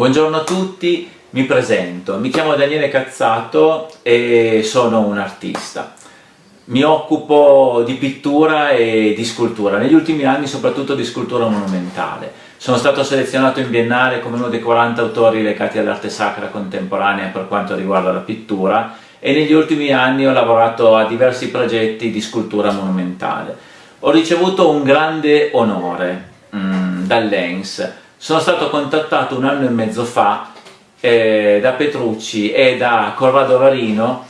Buongiorno a tutti, mi presento, mi chiamo Daniele Cazzato e sono un artista. Mi occupo di pittura e di scultura, negli ultimi anni soprattutto di scultura monumentale. Sono stato selezionato in Biennale come uno dei 40 autori legati all'arte sacra contemporanea per quanto riguarda la pittura e negli ultimi anni ho lavorato a diversi progetti di scultura monumentale. Ho ricevuto un grande onore mm, dall'ENS, sono stato contattato un anno e mezzo fa eh, da Petrucci e da Corrado Varino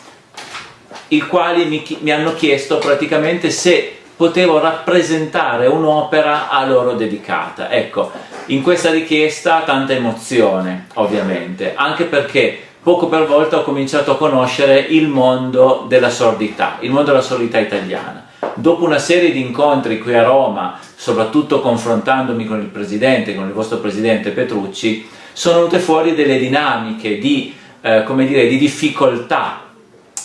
i quali mi, mi hanno chiesto praticamente se potevo rappresentare un'opera a loro dedicata. Ecco, in questa richiesta tanta emozione, ovviamente, anche perché poco per volta ho cominciato a conoscere il mondo della sordità, il mondo della sordità italiana. Dopo una serie di incontri qui a Roma, soprattutto confrontandomi con il Presidente, con il vostro Presidente Petrucci, sono venute fuori delle dinamiche di, eh, dire, di difficoltà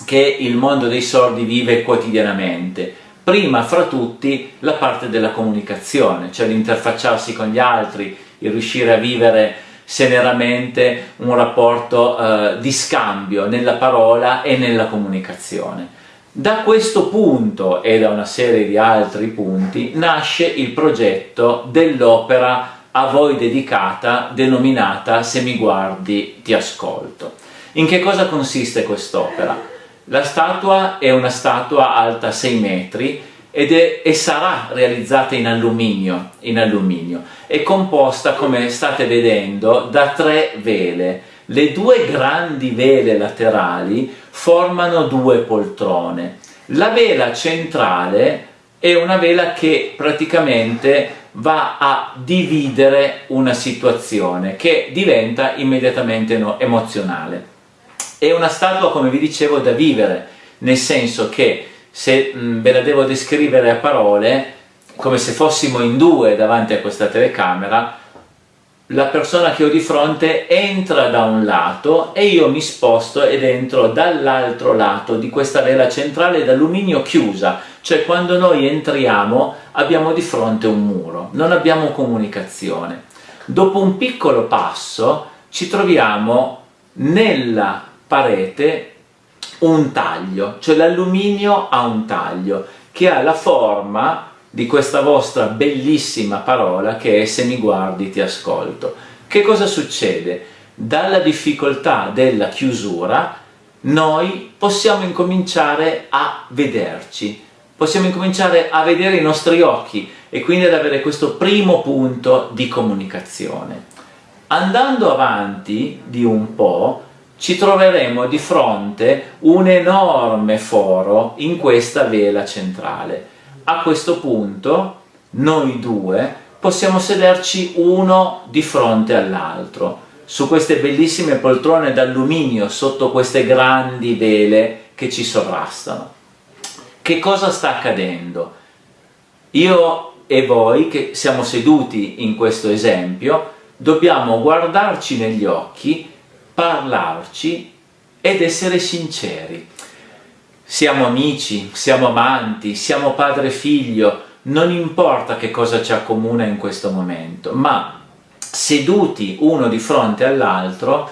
che il mondo dei sordi vive quotidianamente. Prima fra tutti la parte della comunicazione, cioè l'interfacciarsi con gli altri, il riuscire a vivere seneramente un rapporto eh, di scambio nella parola e nella comunicazione. Da questo punto e da una serie di altri punti nasce il progetto dell'opera a voi dedicata denominata Se mi guardi ti ascolto. In che cosa consiste quest'opera? La statua è una statua alta 6 metri ed è, e sarà realizzata in alluminio, in alluminio. È composta, come state vedendo, da tre vele. Le due grandi vele laterali formano due poltrone. La vela centrale è una vela che praticamente va a dividere una situazione che diventa immediatamente emozionale. È una statua, come vi dicevo, da vivere, nel senso che se mh, ve la devo descrivere a parole, come se fossimo in due davanti a questa telecamera, la persona che ho di fronte entra da un lato e io mi sposto ed entro dall'altro lato di questa vela centrale d'alluminio chiusa, cioè quando noi entriamo abbiamo di fronte un muro, non abbiamo comunicazione. Dopo un piccolo passo ci troviamo nella parete un taglio, cioè l'alluminio ha un taglio che ha la forma di questa vostra bellissima parola che è se mi guardi ti ascolto. Che cosa succede? Dalla difficoltà della chiusura noi possiamo incominciare a vederci, possiamo incominciare a vedere i nostri occhi e quindi ad avere questo primo punto di comunicazione. Andando avanti di un po', ci troveremo di fronte un enorme foro in questa vela centrale. A questo punto noi due possiamo sederci uno di fronte all'altro su queste bellissime poltrone d'alluminio sotto queste grandi vele che ci sovrastano. Che cosa sta accadendo? Io e voi che siamo seduti in questo esempio dobbiamo guardarci negli occhi parlarci ed essere sinceri. Siamo amici, siamo amanti, siamo padre e figlio, non importa che cosa ci accomuna in questo momento, ma seduti uno di fronte all'altro,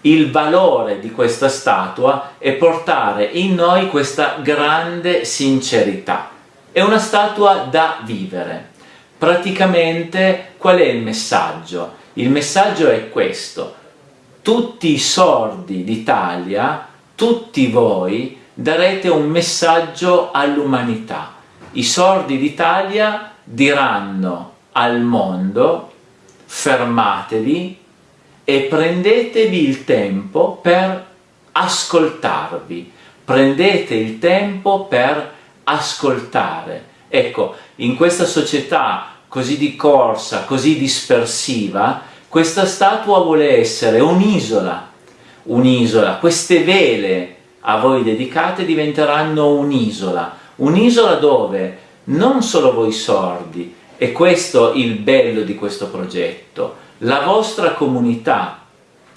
il valore di questa statua è portare in noi questa grande sincerità. È una statua da vivere. Praticamente qual è il messaggio? Il messaggio è questo, tutti i sordi d'Italia, tutti voi, darete un messaggio all'umanità. I sordi d'Italia diranno al mondo fermatevi e prendetevi il tempo per ascoltarvi, prendete il tempo per ascoltare. Ecco, in questa società così di corsa, così dispersiva, questa statua vuole essere un'isola, un'isola, queste vele a voi dedicate diventeranno un'isola, un'isola dove non solo voi sordi, e questo il bello di questo progetto, la vostra comunità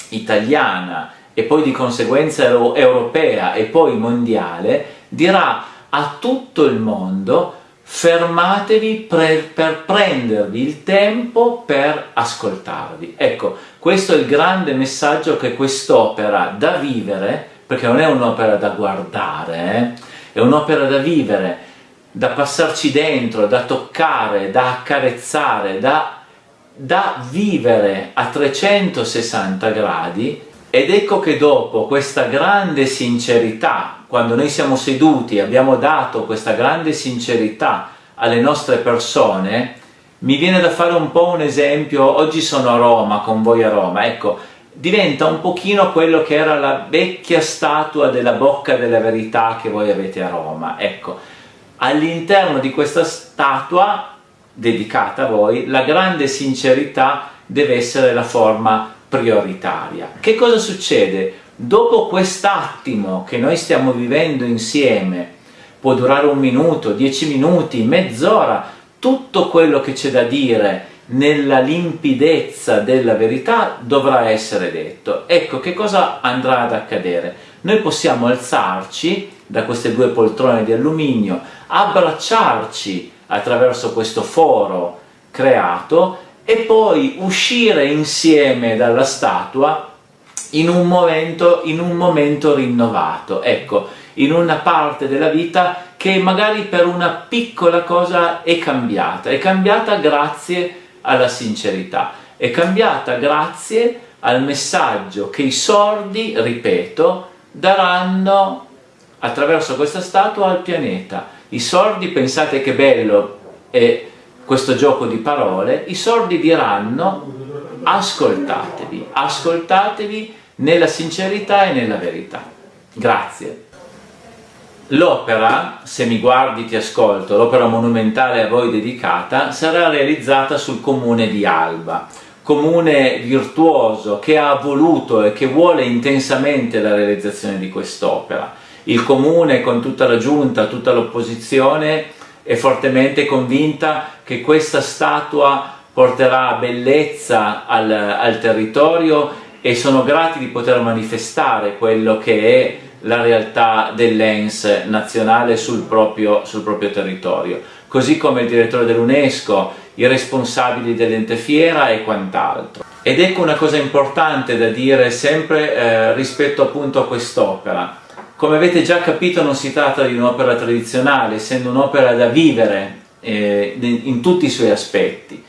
italiana e poi di conseguenza europea e poi mondiale dirà a tutto il mondo fermatevi per, per, prendervi il tempo per ascoltarvi. Ecco, questo è il grande messaggio che quest'opera da vivere, perché non è un'opera da guardare, eh? è un'opera da vivere, da passarci dentro, da toccare, da accarezzare, da, da vivere a 360 gradi ed ecco che dopo questa grande sincerità, quando noi siamo seduti e abbiamo dato questa grande sincerità alle nostre persone, mi viene da fare un po' un esempio, oggi sono a Roma, con voi a Roma, ecco, diventa un pochino quello che era la vecchia statua della bocca della verità che voi avete a Roma, ecco, all'interno di questa statua dedicata a voi, la grande sincerità deve essere la forma prioritaria. Che cosa succede? Dopo quest'attimo che noi stiamo vivendo insieme, può durare un minuto, dieci minuti, mezz'ora, tutto quello che c'è da dire nella limpidezza della verità dovrà essere detto. Ecco che cosa andrà ad accadere. Noi possiamo alzarci da queste due poltrone di alluminio, abbracciarci attraverso questo foro creato e poi uscire insieme dalla statua in un momento, in un momento rinnovato, ecco, in una parte della vita che magari per una piccola cosa è cambiata, è cambiata grazie alla sincerità, è cambiata grazie al messaggio che i sordi, ripeto, daranno attraverso questa statua al pianeta. I sordi, pensate che bello, è questo gioco di parole, i sordi diranno ascoltatevi, ascoltatevi nella sincerità e nella verità. Grazie. L'opera, se mi guardi ti ascolto, l'opera monumentale a voi dedicata, sarà realizzata sul comune di Alba, comune virtuoso che ha voluto e che vuole intensamente la realizzazione di quest'opera. Il comune con tutta la giunta, tutta l'opposizione è fortemente convinta che questa statua porterà bellezza al, al territorio e sono grati di poter manifestare quello che è la realtà dell'ENS nazionale sul proprio, sul proprio territorio, così come il direttore dell'UNESCO, i responsabili dell'ente fiera e quant'altro. Ed ecco una cosa importante da dire sempre eh, rispetto appunto a quest'opera. Come avete già capito non si tratta di un'opera tradizionale, essendo un'opera da vivere eh, in tutti i suoi aspetti.